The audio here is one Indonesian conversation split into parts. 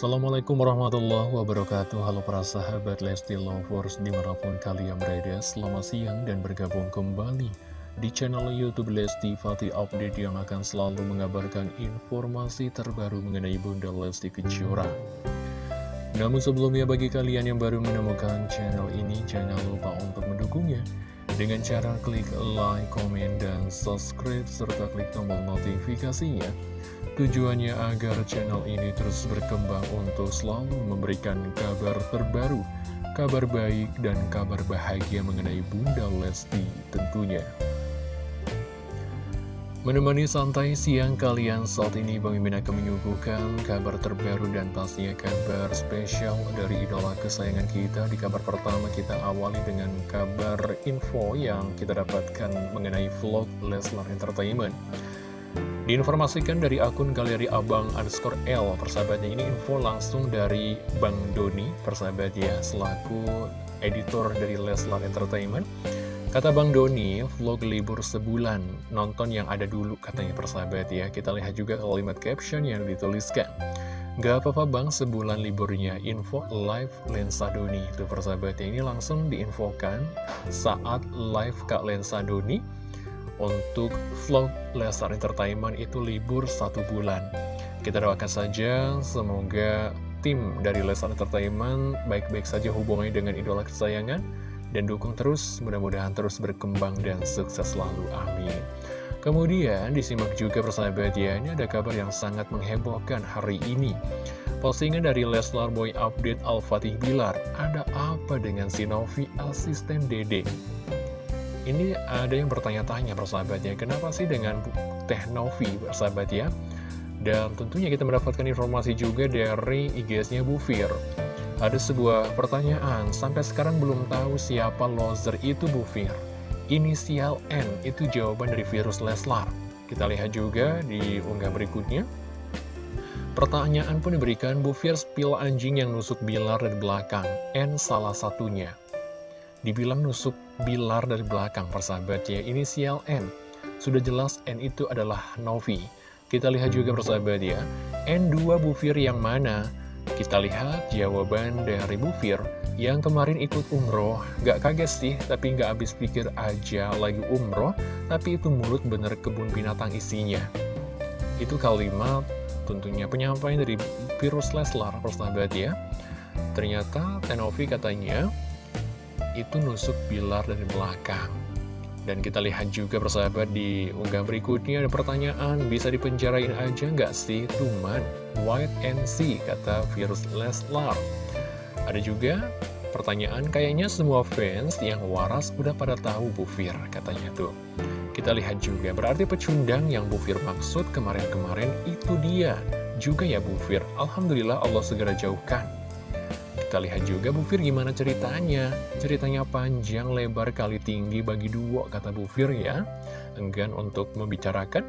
Assalamualaikum warahmatullahi wabarakatuh. Halo para sahabat Lesti Lovers di mana pun kalian berada Selamat siang dan bergabung kembali di channel Youtube Lesti Fatih Update Yang akan selalu mengabarkan informasi terbaru mengenai Bunda Lesti Kejora. Namun sebelumnya bagi kalian yang baru menemukan channel ini Jangan lupa untuk mendukungnya dengan cara klik like, komen, dan subscribe, serta klik tombol notifikasinya Tujuannya agar channel ini terus berkembang untuk selalu memberikan kabar terbaru, kabar baik dan kabar bahagia mengenai Bunda Lesti tentunya. Menemani santai siang kalian saat ini Bang Mimin akan menyuguhkan kabar terbaru dan pastinya kabar spesial dari idola kesayangan kita. Di kabar pertama kita awali dengan kabar info yang kita dapatkan mengenai vlog Leslar Entertainment. Diinformasikan dari akun galeri abang underscore L Persahabatnya ini info langsung dari Bang Doni Persahabat ya selaku editor dari Leslar Entertainment Kata Bang Doni, vlog libur sebulan. Nonton yang ada dulu katanya persahabat ya. Kita lihat juga kalimat caption yang dituliskan. Gak apa-apa bang, sebulan liburnya. Info live Lensa Doni. Itu persahabatnya ini langsung diinfokan Saat live Kak Lensa Doni untuk vlog Lesar Entertainment itu libur satu bulan. Kita doakan saja semoga tim dari Lesar Entertainment baik-baik saja hubungannya dengan idola kesayangan dan dukung terus, mudah-mudahan terus berkembang dan sukses selalu. Amin. Kemudian disimak juga persahabat ya, ini ada kabar yang sangat menghebohkan hari ini. Postingan dari Leslar Boy Update Al-Fatih Bilar, ada apa dengan si Novi asisten Dede? Ini ada yang bertanya-tanya persahabatnya, kenapa sih dengan Teh Novi persahabat ya? Dan tentunya kita mendapatkan informasi juga dari IGS-nya Bu Fir. Ada sebuah pertanyaan, sampai sekarang belum tahu siapa loser itu Bu Fir. Inisial N itu jawaban dari virus Leslar. Kita lihat juga di unggah berikutnya. Pertanyaan pun diberikan Bu Fir spill anjing yang nusuk Bilar dari belakang. N salah satunya. Dibilang nusuk Bilar dari belakang persahabat ya Inisial N Sudah jelas N itu adalah Novi Kita lihat juga persahabat ya N2 Bufir yang mana? Kita lihat jawaban dari Bufir Yang kemarin ikut umroh. Gak kaget sih Tapi gak habis pikir aja lagi umroh Tapi itu mulut bener kebun binatang isinya. Itu kalimat tentunya penyampaian dari virus Leslar persahabat ya. Ternyata Tenovi katanya itu nusuk Bilar dari belakang. Dan kita lihat juga persahabat di unggah berikutnya ada pertanyaan, bisa dipenjarain aja nggak sih Tuman? White and see, kata virus Leslar. Ada juga pertanyaan, kayaknya semua fans yang waras udah pada tahu Bu Fir, katanya tuh. Kita lihat juga, berarti pecundang yang Bu Fir maksud kemarin-kemarin itu dia. Juga ya Bu Fir, Alhamdulillah Allah segera jauhkan. Kita lihat juga Bu Fir gimana ceritanya. Ceritanya panjang, lebar, kali tinggi bagi dua, kata Bu Fir ya. Enggan untuk membicarakan.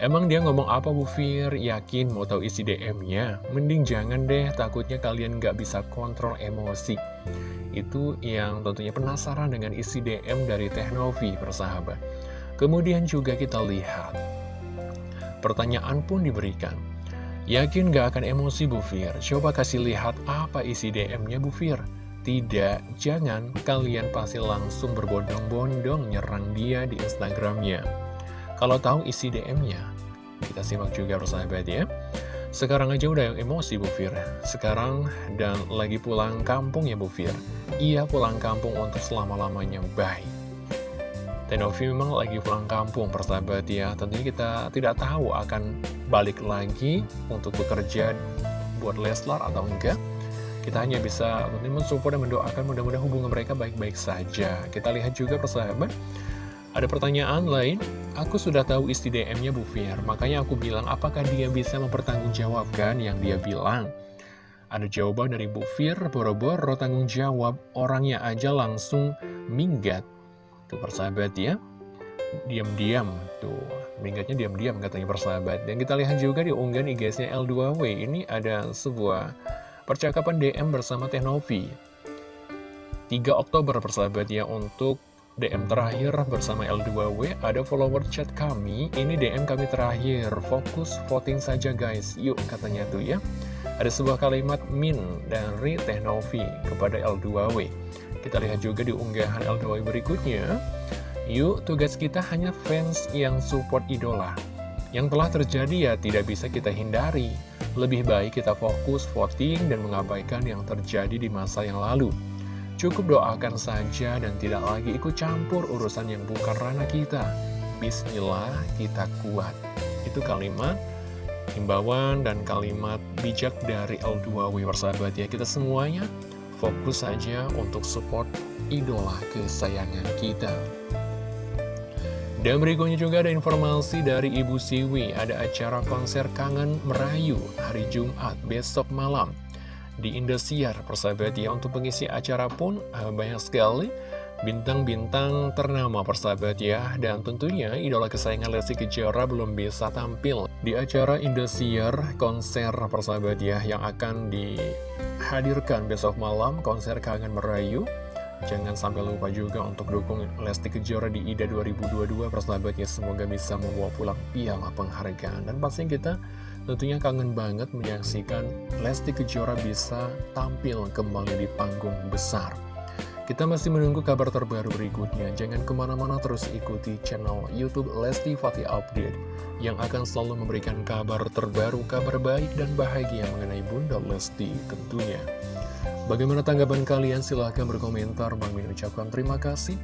Emang dia ngomong apa Bu Fir? Yakin mau tahu isi DM-nya? Mending jangan deh, takutnya kalian nggak bisa kontrol emosi. Itu yang tentunya penasaran dengan isi DM dari Teh Novi, persahabat. Kemudian juga kita lihat. Pertanyaan pun diberikan. Yakin gak akan emosi Bu Fir? Coba kasih lihat apa isi DM-nya Bu Fir. Tidak, jangan. Kalian pasti langsung berbondong-bondong nyerang dia di Instagramnya. Kalau tahu isi DM-nya, kita simak juga persahabat ya. Sekarang aja udah yang emosi Bu Fir. Sekarang dan lagi pulang kampung ya Bu Fir. Iya pulang kampung untuk selama-lamanya. Bye. Tenovi memang lagi pulang kampung persahabat ya. Tentunya kita tidak tahu akan balik lagi untuk bekerja buat Leslar atau enggak. Kita hanya bisa mensupport dan mendoakan mudah-mudahan hubungan mereka baik-baik saja. Kita lihat juga persahabat Ada pertanyaan lain. Aku sudah tahu isi DM-nya Bu Fir Makanya aku bilang apakah dia bisa mempertanggungjawabkan yang dia bilang? Ada jawaban dari Bu Fir, boro-boro tanggung jawab, orangnya aja langsung minggat Tuh persahabat ya. Diam-diam Tuh. Minggatnya diam-diam katanya persahabat. Dan kita lihat juga di unggahan IG-nya L2W Ini ada sebuah percakapan DM bersama Tehnovi 3 Oktober persahabat ya Untuk DM terakhir bersama L2W Ada follower chat kami Ini DM kami terakhir. Fokus voting saja guys. Yuk katanya tuh ya. Ada sebuah kalimat min dari Teknovi kepada L2W. Kita lihat juga di unggahan L2W berikutnya. Yuk, tugas kita hanya fans yang support idola. Yang telah terjadi ya tidak bisa kita hindari. Lebih baik kita fokus voting dan mengabaikan yang terjadi di masa yang lalu. Cukup doakan saja dan tidak lagi ikut campur urusan yang bukan ranah kita. Bismillah, kita kuat. Itu kalimat himbauan dan kalimat bijak dari L2W persahabat ya kita semuanya fokus saja untuk support idola kesayangan kita. Dan berikutnya juga ada informasi dari Ibu Siwi. Ada acara konser kangen merayu hari Jumat besok malam. Di Indosiar persahabat ya untuk pengisi acara pun eh, banyak sekali Bintang-bintang ternama persahabat ya Dan tentunya idola kesayangan Lesti Kejora belum bisa tampil Di acara Indosiar konser persahabat ya Yang akan dihadirkan besok malam konser Kangen Merayu. Jangan sampai lupa juga untuk dukung Lesti Kejora di IDA 2022 persahabat ya Semoga bisa membawa pulang piala penghargaan. Dan pastinya kita tentunya kangen banget menyaksikan Lesti Kejora bisa tampil kembali di panggung besar kita masih menunggu kabar terbaru berikutnya. Jangan ke mana-mana terus ikuti channel Youtube Lesti Fatih Update yang akan selalu memberikan kabar terbaru, kabar baik dan bahagia mengenai Bunda Lesti tentunya. Bagaimana tanggapan kalian? Silahkan berkomentar. Bang Min ucapkan terima kasih.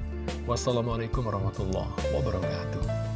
Wassalamualaikum warahmatullahi wabarakatuh.